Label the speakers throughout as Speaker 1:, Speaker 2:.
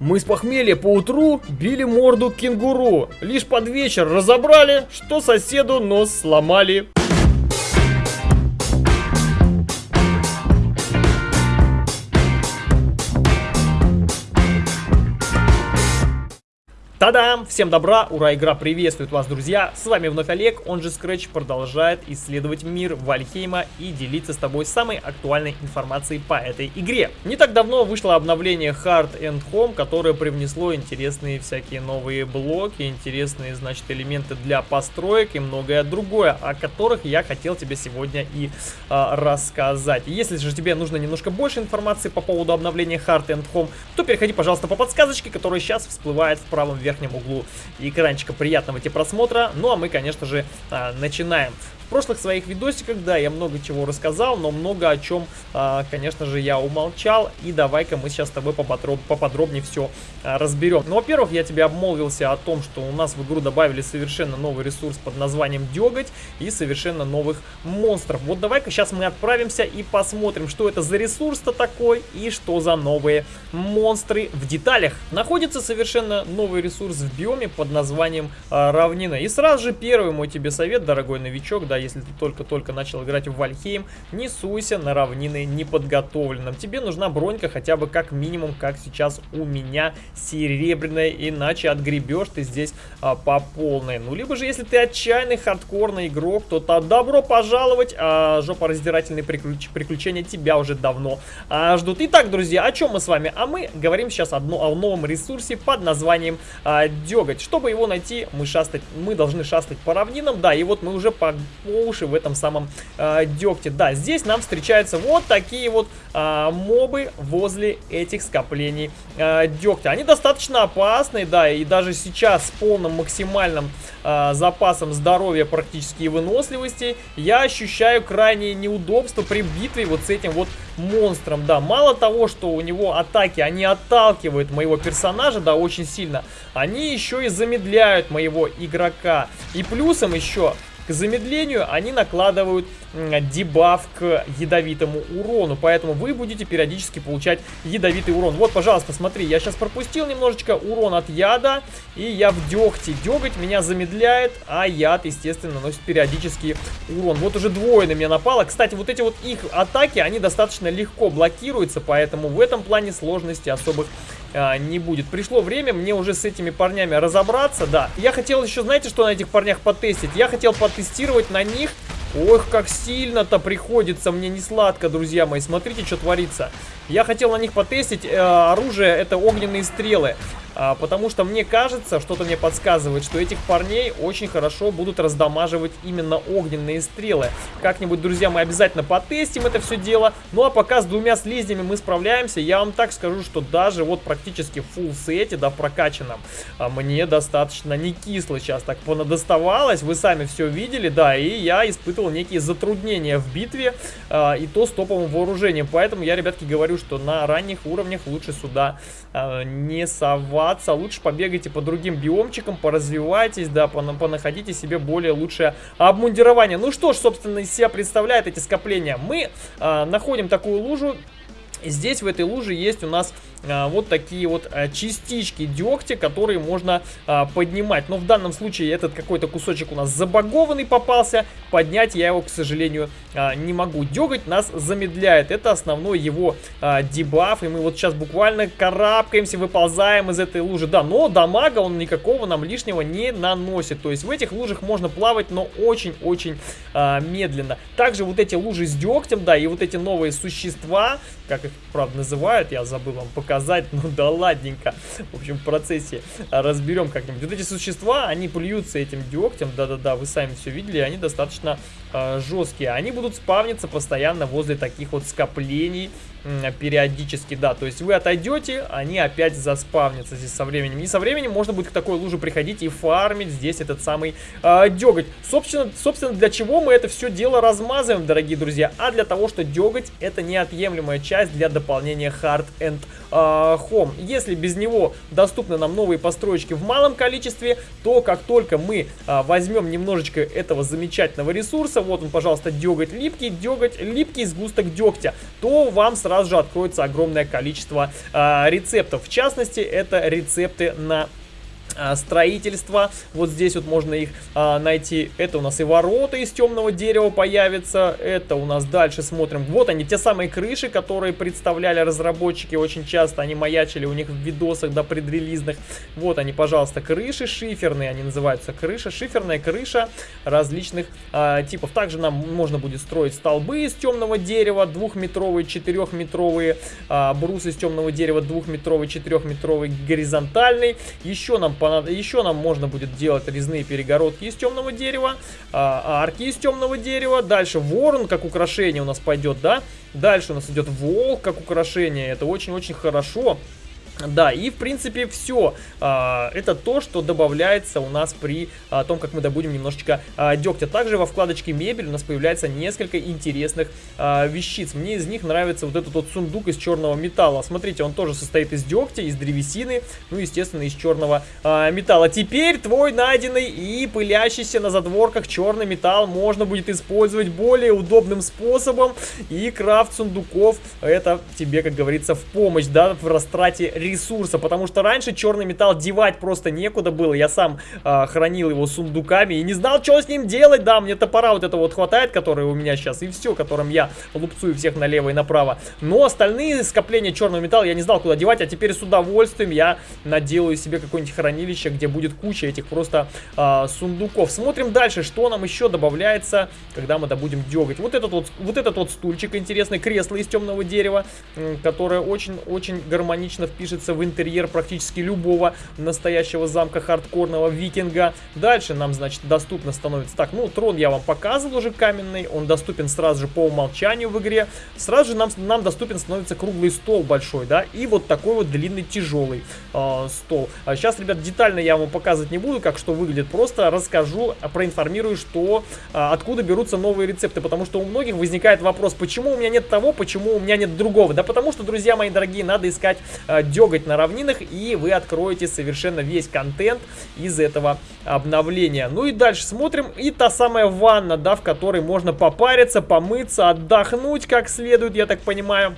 Speaker 1: Мы с похмелья по утру били морду кенгуру. Лишь под вечер разобрали, что соседу нос сломали. Та-дам! Всем добра, ура, игра приветствует вас, друзья! С вами вновь Олег, он же Scratch продолжает исследовать мир Вальхейма и делиться с тобой самой актуальной информацией по этой игре. Не так давно вышло обновление Hard and Home, которое привнесло интересные всякие новые блоки, интересные, значит, элементы для построек и многое другое, о которых я хотел тебе сегодня и а, рассказать. Если же тебе нужно немножко больше информации по поводу обновления Hard and Home, то переходи, пожалуйста, по подсказочке, которая сейчас всплывает в правом верхнем верхнем углу экранчика. Приятного тебе просмотра. Ну а мы, конечно же, а, начинаем прошлых своих видосиках, да, я много чего рассказал, но много о чем, а, конечно же, я умолчал. И давай-ка мы сейчас с тобой поподроб, поподробнее все а, разберем. Ну, во-первых, я тебе обмолвился о том, что у нас в игру добавили совершенно новый ресурс под названием Деготь и совершенно новых монстров. Вот давай-ка сейчас мы отправимся и посмотрим, что это за ресурс-то такой и что за новые монстры в деталях. Находится совершенно новый ресурс в биоме под названием а, Равнина. И сразу же первый мой тебе совет, дорогой новичок, да, если ты только-только начал играть в Вальхейм, не суйся на равнины неподготовленным. Тебе нужна бронька хотя бы как минимум, как сейчас у меня, серебряная, иначе отгребешь ты здесь а, по полной. Ну, либо же, если ты отчаянный хардкорный игрок, то, то добро пожаловать, а жопораздирательные приключ приключения тебя уже давно а, ждут. Итак, друзья, о чем мы с вами? А мы говорим сейчас одно, о новом ресурсе под названием а, Деготь. Чтобы его найти, мы, шастать, мы должны шастать по равнинам, да, и вот мы уже по по уши в этом самом э, дегте. Да, здесь нам встречаются вот такие вот э, мобы возле этих скоплений э, дегтя. Они достаточно опасные, да, и даже сейчас с полным максимальным э, запасом здоровья практически и выносливости я ощущаю крайнее неудобство при битве вот с этим вот монстром, да. Мало того, что у него атаки, они отталкивают моего персонажа, да, очень сильно, они еще и замедляют моего игрока. И плюсом еще к замедлению они накладывают дебаф к ядовитому урону, поэтому вы будете периодически получать ядовитый урон. Вот, пожалуйста, смотри, я сейчас пропустил немножечко урон от яда, и я в дегте. Деготь меня замедляет, а яд, естественно, наносит периодически урон. Вот уже двое на меня напало. Кстати, вот эти вот их атаки, они достаточно легко блокируются, поэтому в этом плане сложности особых а, не будет. Пришло время мне уже с этими парнями разобраться, да. Я хотел еще, знаете, что на этих парнях потестить? Я хотел потестировать на них Ох, как сильно-то приходится мне не сладко, друзья мои. Смотрите, что творится. Я хотел на них потестить. Э, оружие это огненные стрелы. А, потому что мне кажется, что-то мне подсказывает, что этих парней очень хорошо будут раздамаживать именно огненные стрелы. Как-нибудь, друзья, мы обязательно потестим это все дело. Ну а пока с двумя слизнями мы справляемся, я вам так скажу, что даже вот практически в фулл сете, да, в прокачанном, а, мне достаточно не кисло сейчас так понадоставалось. Вы сами все видели, да, и я испытывал некие затруднения в битве, э, и то с топовым вооружением. Поэтому я, ребятки, говорю, что на ранних уровнях лучше сюда э, не соваться. Лучше побегайте по другим биомчикам, поразвивайтесь, да, понаходите себе более лучшее обмундирование. Ну что ж, собственно, из себя представляет эти скопления. Мы э, находим такую лужу, Здесь в этой луже есть у нас вот такие вот а, частички дегтя, которые можно а, поднимать. Но в данном случае этот какой-то кусочек у нас забагованный попался. Поднять я его, к сожалению, а, не могу. Деготь нас замедляет. Это основной его а, дебаф. И мы вот сейчас буквально карабкаемся, выползаем из этой лужи. Да, но дамага он никакого нам лишнего не наносит. То есть в этих лужах можно плавать, но очень-очень а, медленно. Также вот эти лужи с дегтем, да, и вот эти новые существа, как их, правда, называют, я забыл вам показать показать, ну да ладненько. В общем, в процессе разберем как-нибудь. Вот эти существа, они плюются этим дегтем, да-да-да, вы сами все видели, они достаточно э, жесткие. Они будут спавниться постоянно возле таких вот скоплений периодически, да, то есть вы отойдете, они опять заспавнятся здесь со временем. И со временем можно будет к такой луже приходить и фармить здесь этот самый э, деготь. Собственно, собственно, для чего мы это все дело размазываем, дорогие друзья? А для того, что деготь это неотъемлемая часть для дополнения Hard and э, Home. Если без него доступны нам новые построечки в малом количестве, то как только мы э, возьмем немножечко этого замечательного ресурса, вот он, пожалуйста, деготь липкий, деготь липкий сгусток дегтя, то вам сразу сразу же откроется огромное количество а, рецептов. В частности, это рецепты на строительства. Вот здесь вот можно их а, найти. Это у нас и ворота из темного дерева появятся. Это у нас дальше смотрим. Вот они, те самые крыши, которые представляли разработчики очень часто. Они маячили у них в видосах до предрелизных. Вот они, пожалуйста, крыши шиферные. Они называются крыша. Шиферная крыша различных а, типов. Также нам можно будет строить столбы из темного дерева. Двухметровые, четырехметровые. А, брус из темного дерева. Двухметровый, четырехметровый, горизонтальный. Еще нам еще нам можно будет делать резные перегородки из темного дерева, а, арки из темного дерева. Дальше ворон как украшение у нас пойдет, да. Дальше у нас идет волк как украшение. Это очень-очень хорошо. Да, и в принципе все. А, это то, что добавляется у нас при а, том, как мы добудем немножечко а, дегтя. Также во вкладочке мебель у нас появляется несколько интересных вещиц. Мне из них нравится вот этот вот сундук из черного металла. Смотрите, он тоже состоит из дегтя, из древесины, ну, естественно, из черного металла. Теперь твой найденный и пылящийся на задворках черный металл можно будет использовать более удобным способом. И крафт сундуков это тебе, как говорится, в помощь, да, в растрате ресурсов ресурса, потому что раньше черный металл девать просто некуда было. Я сам э, хранил его сундуками и не знал, что с ним делать. Да, мне топора вот это вот хватает, который у меня сейчас, и все, которым я лупцую всех налево и направо. Но остальные скопления черного металла я не знал, куда девать, а теперь с удовольствием я наделаю себе какое-нибудь хранилище, где будет куча этих просто э, сундуков. Смотрим дальше, что нам еще добавляется, когда мы добудем деготь. Вот этот вот, вот этот вот стульчик интересный, кресло из темного дерева, которое очень-очень гармонично впишется впишется в интерьер практически любого настоящего замка хардкорного викинга. Дальше нам, значит, доступно становится... Так, ну, трон я вам показывал уже каменный, он доступен сразу же по умолчанию в игре. Сразу же нам, нам доступен становится круглый стол большой, да, и вот такой вот длинный тяжелый э, стол. А сейчас, ребят, детально я вам показывать не буду, как что выглядит, просто расскажу, проинформирую, что, э, откуда берутся новые рецепты, потому что у многих возникает вопрос, почему у меня нет того, почему у меня нет другого. Да потому что, друзья мои дорогие, надо искать э, деготь на равнинах, и вы откроете совершенно весь контент из этого обновления. Ну и дальше смотрим. И та самая ванна, да, в которой можно попариться, помыться, отдохнуть как следует, я так понимаю.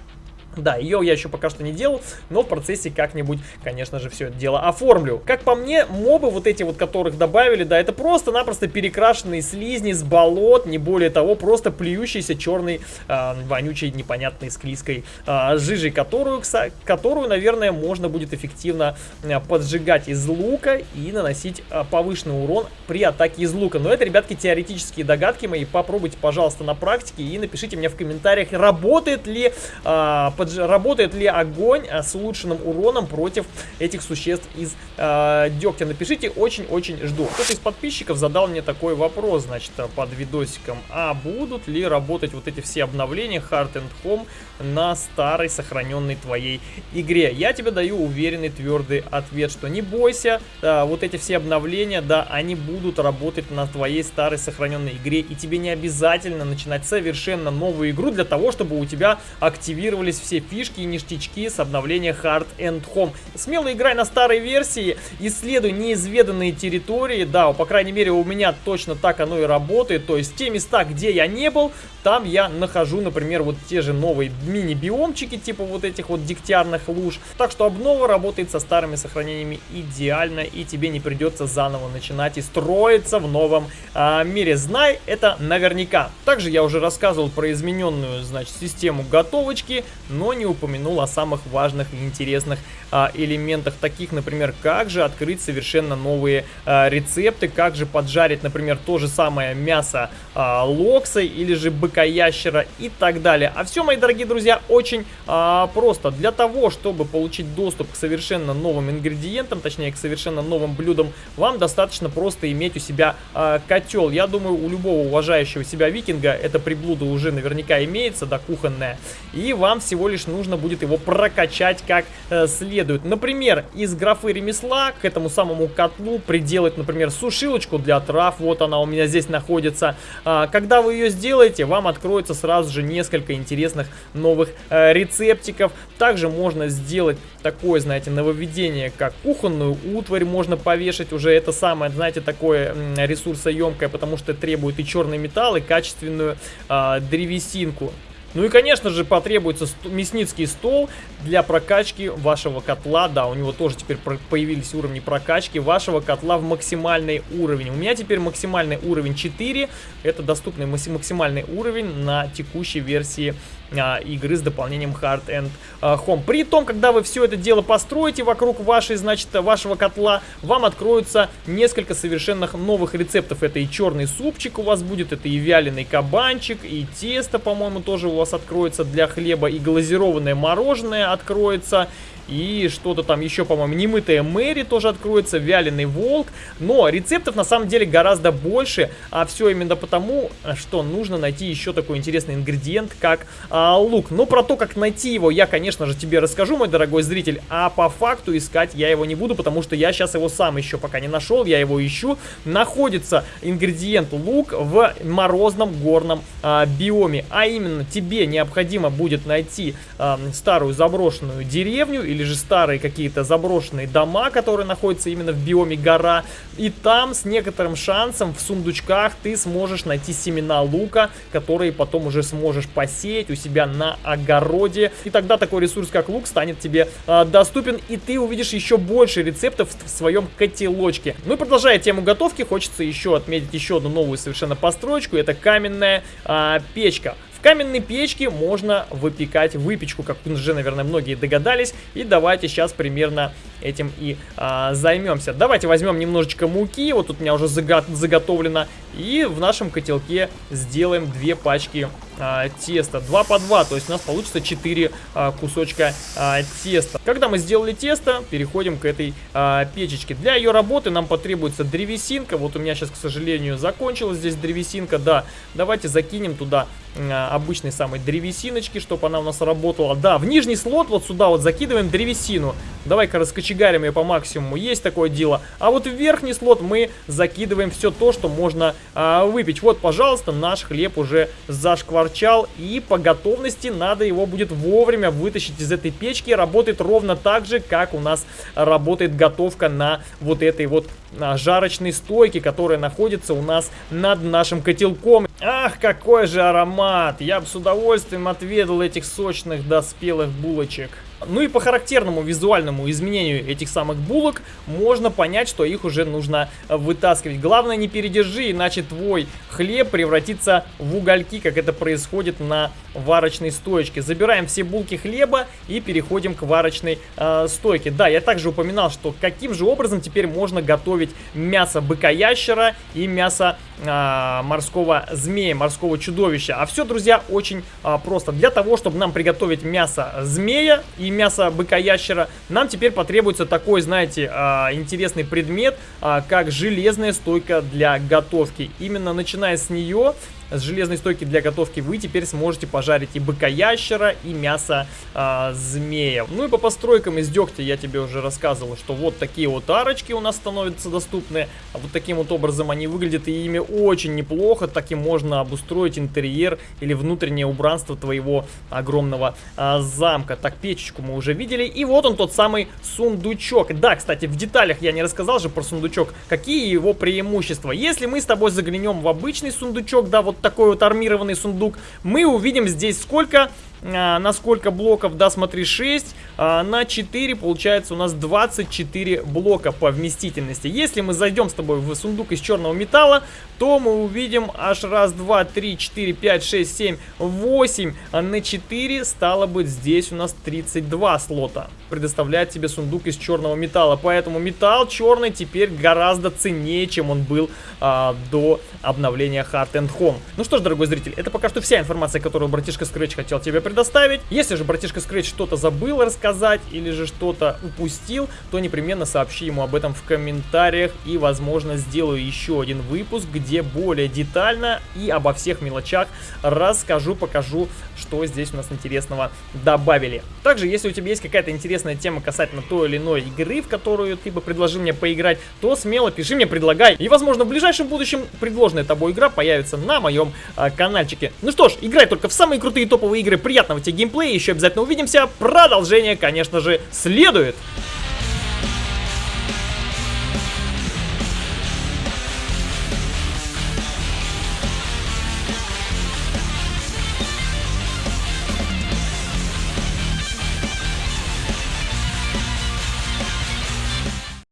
Speaker 1: Да, ее я еще пока что не делал, но в процессе как-нибудь, конечно же, все это дело оформлю. Как по мне, мобы вот эти вот, которых добавили, да, это просто-напросто перекрашенные слизни с болот, не более того, просто плюющийся черный, э, вонючей, непонятной, склизкой э, жижей, которую, которую, наверное, можно будет эффективно э, поджигать из лука и наносить повышенный урон при атаке из лука. Но это, ребятки, теоретические догадки мои, попробуйте, пожалуйста, на практике и напишите мне в комментариях, работает ли э, подж... работает ли огонь а, с улучшенным уроном против этих существ из э, дегтя. Напишите, очень-очень жду. Кто-то из подписчиков задал мне такой вопрос, значит, под видосиком. А будут ли работать вот эти все обновления Hard and Home на старой сохраненной твоей игре? Я тебе даю уверенный, твердый ответ, что не бойся, да, вот эти все обновления, да, они будут работать на твоей старой сохраненной игре, и тебе не обязательно начинать совершенно новую игру для того, чтобы у тебя активировались все все фишки и ништячки с обновления Hard and Home. Смело играй на старой версии, исследуй неизведанные территории. Да, по крайней мере у меня точно так оно и работает. То есть те места, где я не был, там я нахожу, например, вот те же новые мини-биомчики, типа вот этих вот дегтярных луж. Так что обнова работает со старыми сохранениями идеально, и тебе не придется заново начинать и строиться в новом а, мире. Знай это наверняка. Также я уже рассказывал про измененную, значит, систему готовочки, но не упомянул о самых важных и интересных а, элементах, таких, например, как же открыть совершенно новые а, рецепты, как же поджарить, например, то же самое мясо а, локса или же быка-ящера и так далее. А все, мои дорогие друзья, очень а, просто. Для того, чтобы получить доступ к совершенно новым ингредиентам, точнее, к совершенно новым блюдам, вам достаточно просто иметь у себя а, котел. Я думаю, у любого уважающего себя викинга это приблуда уже наверняка имеется, да, кухонная. И вам всего лишь нужно будет его прокачать как э, следует. Например, из графы ремесла к этому самому котлу приделать, например, сушилочку для трав. Вот она у меня здесь находится. А, когда вы ее сделаете, вам откроется сразу же несколько интересных новых э, рецептиков. Также можно сделать такое, знаете, нововведение, как кухонную утварь можно повешать. Уже это самое, знаете, такое ресурсоемкое, потому что требует и черный металл, и качественную э, древесинку. Ну и, конечно же, потребуется мясницкий стол для прокачки вашего котла. Да, у него тоже теперь появились уровни прокачки вашего котла в максимальный уровень. У меня теперь максимальный уровень 4. Это доступный максимальный уровень на текущей версии а, игры с дополнением Hard and а, Home. При том, когда вы все это дело построите вокруг вашей, значит, вашего котла, вам откроются несколько совершенно новых рецептов. Это и черный супчик у вас будет, это и вяленый кабанчик, и тесто, по-моему, тоже у вас откроется для хлеба, и глазированное мороженое откроется, и что-то там еще, по-моему, немытая Мэри тоже откроется, вяленый волк. Но рецептов на самом деле гораздо больше, а все именно потому, что нужно найти еще такой интересный ингредиент, как а, лук. Но про то, как найти его, я, конечно же, тебе расскажу, мой дорогой зритель, а по факту искать я его не буду, потому что я сейчас его сам еще пока не нашел, я его ищу. Находится ингредиент лук в морозном горном а, биоме, а именно тебе необходимо будет найти а, старую заброшенную деревню или же старые какие-то заброшенные дома, которые находятся именно в биоме гора. И там с некоторым шансом в сундучках ты сможешь найти семена лука, которые потом уже сможешь посеять у себя на огороде. И тогда такой ресурс, как лук, станет тебе э, доступен, и ты увидишь еще больше рецептов в своем котелочке. Ну и продолжая тему готовки, хочется еще отметить еще одну новую совершенно построечку. Это каменная э, печка каменной печке можно выпекать выпечку, как уже, наверное, многие догадались. И давайте сейчас примерно этим и а, займемся. Давайте возьмем немножечко муки, вот тут у меня уже заго заготовлено. И в нашем котелке сделаем две пачки а, теста. 2 по 2, то есть у нас получится 4 а, кусочка а, теста. Когда мы сделали тесто, переходим к этой а, печечке. Для ее работы нам потребуется древесинка. Вот у меня сейчас, к сожалению, закончилась здесь древесинка. Да, давайте закинем туда обычной самой древесиночки, чтобы она у нас работала. Да, в нижний слот вот сюда вот закидываем древесину. Давай-ка раскочегарим ее по максимуму. Есть такое дело. А вот в верхний слот мы закидываем все то, что можно а, выпить. Вот, пожалуйста, наш хлеб уже зашкварчал. И по готовности надо его будет вовремя вытащить из этой печки. Работает ровно так же, как у нас работает готовка на вот этой вот а, жарочной стойке, которая находится у нас над нашим котелком. Ах, какой же аромат! Я бы с удовольствием отведал этих сочных доспелых булочек. Ну и по характерному визуальному изменению этих самых булок можно понять, что их уже нужно вытаскивать. Главное не передержи, иначе твой хлеб превратится в угольки, как это происходит на варочной стоечке. Забираем все булки хлеба и переходим к варочной э, стойке. Да, я также упоминал, что каким же образом теперь можно готовить мясо быка-ящера и мясо э, морского змея, морского чудовища. А все, друзья, очень э, просто. Для того, чтобы нам приготовить мясо змея и мясо быка-ящера, нам теперь потребуется такой, знаете, э, интересный предмет, э, как железная стойка для готовки. Именно начиная с нее с железной стойки для готовки вы теперь сможете пожарить и быка-ящера, и мясо а, змея. Ну и по постройкам из дегтя я тебе уже рассказывал, что вот такие вот арочки у нас становятся доступны. А вот таким вот образом они выглядят, и ими очень неплохо. Таким можно обустроить интерьер или внутреннее убранство твоего огромного а, замка. Так, печечку мы уже видели. И вот он тот самый сундучок. Да, кстати, в деталях я не рассказал же про сундучок. Какие его преимущества? Если мы с тобой заглянем в обычный сундучок, да, вот такой вот армированный сундук, мы увидим здесь сколько а, на сколько блоков, да, смотри, 6, а, на 4 получается у нас 24 блока по вместительности. Если мы зайдем с тобой в сундук из черного металла, то мы увидим аж раз, два, три, четыре, пять, шесть, семь, восемь а на 4, стало быть, здесь у нас 32 слота. Предоставляет тебе сундук из черного металла, поэтому металл черный теперь гораздо ценнее, чем он был а, до обновления Hard and Home. Ну что ж, дорогой зритель, это пока что вся информация, которую братишка Scratch хотел тебе предоставить. Если же братишка Scratch что-то забыл рассказать или же что-то упустил, то непременно сообщи ему об этом в комментариях и, возможно, сделаю еще один выпуск, где более детально и обо всех мелочах расскажу, покажу, что здесь у нас интересного добавили. Также, если у тебя есть какая-то интересная тема касательно той или иной игры, в которую ты бы предложил мне поиграть, то смело пиши мне, предлагай. И, возможно, в ближайшем будущем предложенная тобой игра появится на моем а, каналчике. Ну что ж, играй только в самые крутые топовые игры. Приятного тебе геймплея, еще обязательно увидимся. Продолжение, конечно же, следует.